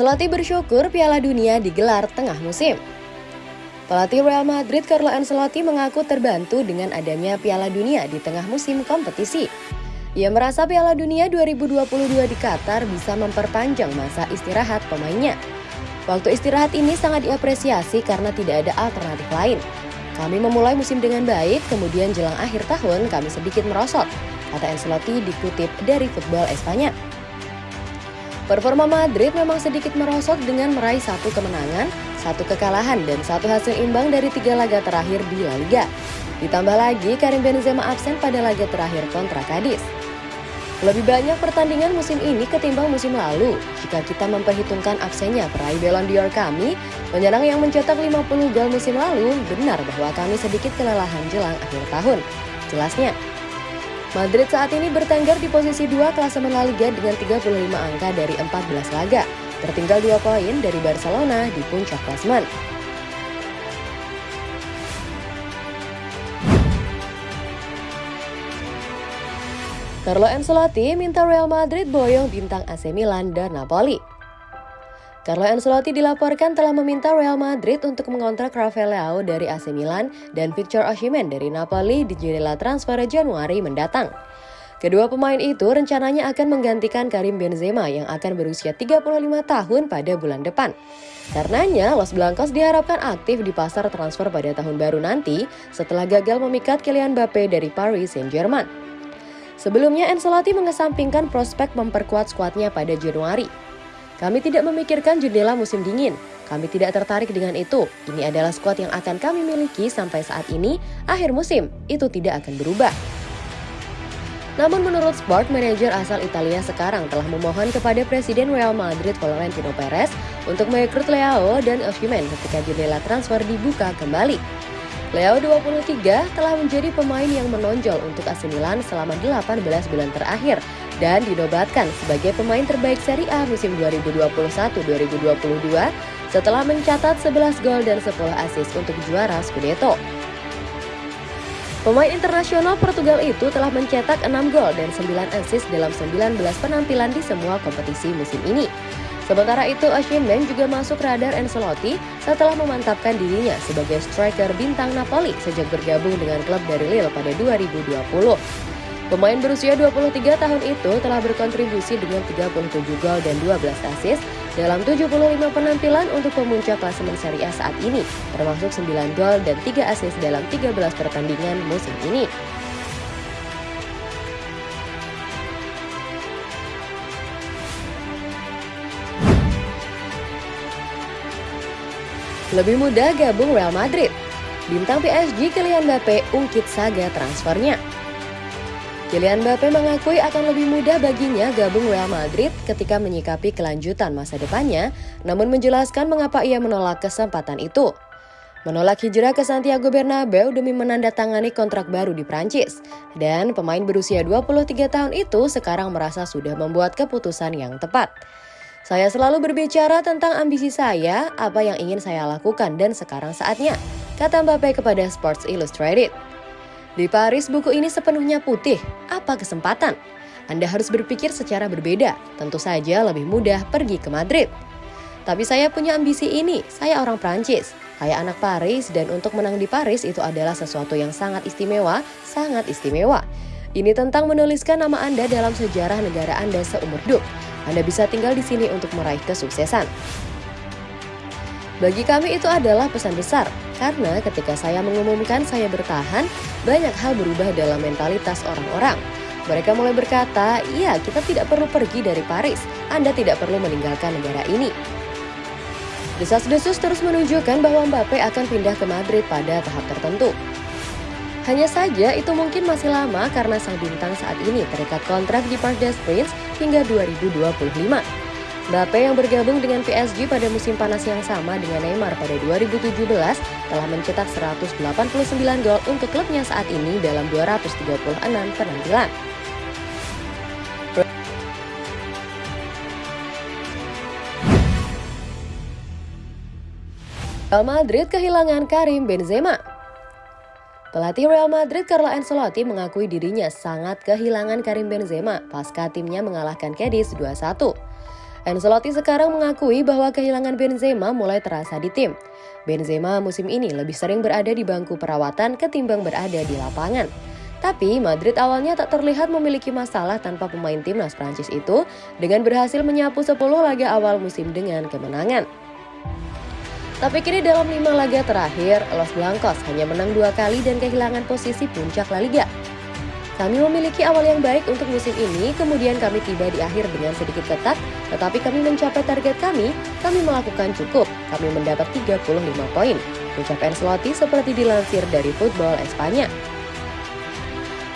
Ancelotti bersyukur Piala Dunia digelar tengah musim. Pelatih Real Madrid Carlo Ancelotti mengaku terbantu dengan adanya Piala Dunia di tengah musim kompetisi. Ia merasa Piala Dunia 2022 di Qatar bisa memperpanjang masa istirahat pemainnya. Waktu istirahat ini sangat diapresiasi karena tidak ada alternatif lain. Kami memulai musim dengan baik, kemudian jelang akhir tahun kami sedikit merosot, kata Ancelotti dikutip dari Football Espanya. Performa Madrid memang sedikit merosot dengan meraih satu kemenangan, satu kekalahan, dan satu hasil imbang dari tiga laga terakhir di La Liga. Ditambah lagi, Karim Benzema absen pada laga terakhir kontra Cadiz. Lebih banyak pertandingan musim ini ketimbang musim lalu. Jika kita memperhitungkan absennya peraih Ballon d'Or kami, penyerang yang mencetak 50 gol musim lalu, benar bahwa kami sedikit kelelahan jelang akhir tahun. Jelasnya, Madrid saat ini bertengger di posisi 2 klasemen La Liga dengan 35 angka dari 14 laga, tertinggal 2 poin dari Barcelona di puncak klasemen. Carlo Ancelotti minta Real Madrid boyong bintang AC Milan dan Napoli. Carlo Ancelotti dilaporkan telah meminta Real Madrid untuk mengontrak Rafael Leao dari AC Milan dan Victor Osimhen dari Napoli di jendela transfer Januari mendatang. Kedua pemain itu rencananya akan menggantikan Karim Benzema yang akan berusia 35 tahun pada bulan depan. Karenanya, Los Blancos diharapkan aktif di pasar transfer pada tahun baru nanti setelah gagal memikat Kylian Mbappe dari Paris Saint-Germain. Sebelumnya, Ancelotti mengesampingkan prospek memperkuat skuadnya pada Januari. Kami tidak memikirkan jendela musim dingin. Kami tidak tertarik dengan itu. Ini adalah skuad yang akan kami miliki sampai saat ini, akhir musim. Itu tidak akan berubah. Namun menurut Sport Manager asal Italia sekarang telah memohon kepada Presiden Real Madrid Florentino Perez untuk merekrut Leao dan Osimhen ketika jendela transfer dibuka kembali. Leo 23 telah menjadi pemain yang menonjol untuk AC Milan selama 18 bulan terakhir dan dinobatkan sebagai pemain terbaik Serie A musim 2021-2022 setelah mencatat 11 gol dan 10 assist untuk juara Scudetto. Pemain internasional Portugal itu telah mencetak 6 gol dan 9 assist dalam 19 penampilan di semua kompetisi musim ini. Sementara itu, Osimhen juga masuk radar Ancelotti setelah memantapkan dirinya sebagai striker bintang Napoli sejak bergabung dengan klub dari Lille pada 2020. Pemain berusia 23 tahun itu telah berkontribusi dengan 37 gol dan 12 assist dalam 75 penampilan untuk pemuncak klasemen Serie A saat ini, termasuk 9 gol dan 3 assist dalam 13 pertandingan musim ini. Lebih mudah gabung Real Madrid. Bintang PSG Kylian Mbappe ungkit saga transfernya. Kylian Mbappe mengakui akan lebih mudah baginya gabung Real Madrid ketika menyikapi kelanjutan masa depannya, namun menjelaskan mengapa ia menolak kesempatan itu. Menolak hijrah ke Santiago Bernabeu demi menandatangani kontrak baru di Prancis. Dan pemain berusia 23 tahun itu sekarang merasa sudah membuat keputusan yang tepat. Saya selalu berbicara tentang ambisi saya, apa yang ingin saya lakukan dan sekarang saatnya, kata Mbappe kepada Sports Illustrated. Di Paris, buku ini sepenuhnya putih. Apa kesempatan? Anda harus berpikir secara berbeda. Tentu saja lebih mudah pergi ke Madrid. Tapi saya punya ambisi ini. Saya orang Prancis. Saya anak Paris dan untuk menang di Paris itu adalah sesuatu yang sangat istimewa, sangat istimewa. Ini tentang menuliskan nama Anda dalam sejarah negara Anda seumur hidup. Anda bisa tinggal di sini untuk meraih kesuksesan. Bagi kami itu adalah pesan besar, karena ketika saya mengumumkan saya bertahan, banyak hal berubah dalam mentalitas orang-orang. Mereka mulai berkata, iya kita tidak perlu pergi dari Paris, Anda tidak perlu meninggalkan negara ini. Desas-desus terus menunjukkan bahwa Mbappe akan pindah ke Madrid pada tahap tertentu. Hanya saja itu mungkin masih lama karena sang bintang saat ini terikat kontrak di Parc des Princes hingga 2025. Mbappe yang bergabung dengan PSG pada musim panas yang sama dengan Neymar pada 2017 telah mencetak 189 gol untuk klubnya saat ini dalam 236 penampilan. Real Madrid kehilangan Karim Benzema. Pelatih Real Madrid Carlo Ancelotti mengakui dirinya sangat kehilangan Karim Benzema pasca timnya mengalahkan Cadiz 2-1. Ancelotti sekarang mengakui bahwa kehilangan Benzema mulai terasa di tim. Benzema musim ini lebih sering berada di bangku perawatan ketimbang berada di lapangan. Tapi Madrid awalnya tak terlihat memiliki masalah tanpa pemain timnas Prancis itu dengan berhasil menyapu 10 laga awal musim dengan kemenangan. Tapi kini dalam lima laga terakhir, Los Blancos hanya menang dua kali dan kehilangan posisi puncak La Liga. Kami memiliki awal yang baik untuk musim ini, kemudian kami tiba di akhir dengan sedikit ketat, tetapi kami mencapai target kami, kami melakukan cukup, kami mendapat 35 poin. Ucap Ancelotti seperti dilansir dari Football Espanya.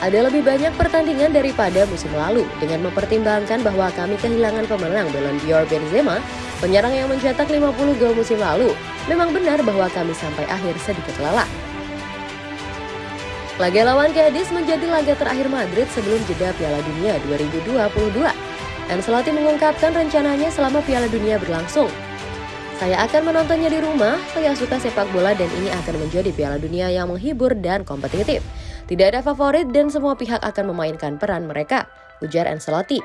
Ada lebih banyak pertandingan daripada musim lalu, dengan mempertimbangkan bahwa kami kehilangan pemenang Ballon d'Or Benzema, penyerang yang mencetak 50 gol musim lalu. Memang benar bahwa kami sampai akhir sedikit lelah. Laga lawan Cadiz menjadi laga terakhir Madrid sebelum jeda Piala Dunia 2022. Ancelotti mengungkapkan rencananya selama Piala Dunia berlangsung. Saya akan menontonnya di rumah, saya suka sepak bola dan ini akan menjadi Piala Dunia yang menghibur dan kompetitif. Tidak ada favorit dan semua pihak akan memainkan peran mereka, ujar Ancelotti.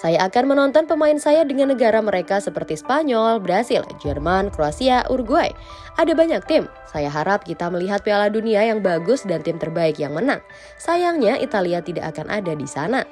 Saya akan menonton pemain saya dengan negara mereka seperti Spanyol, Brasil, Jerman, Kroasia, Uruguay. Ada banyak tim. Saya harap kita melihat Piala Dunia yang bagus dan tim terbaik yang menang. Sayangnya Italia tidak akan ada di sana.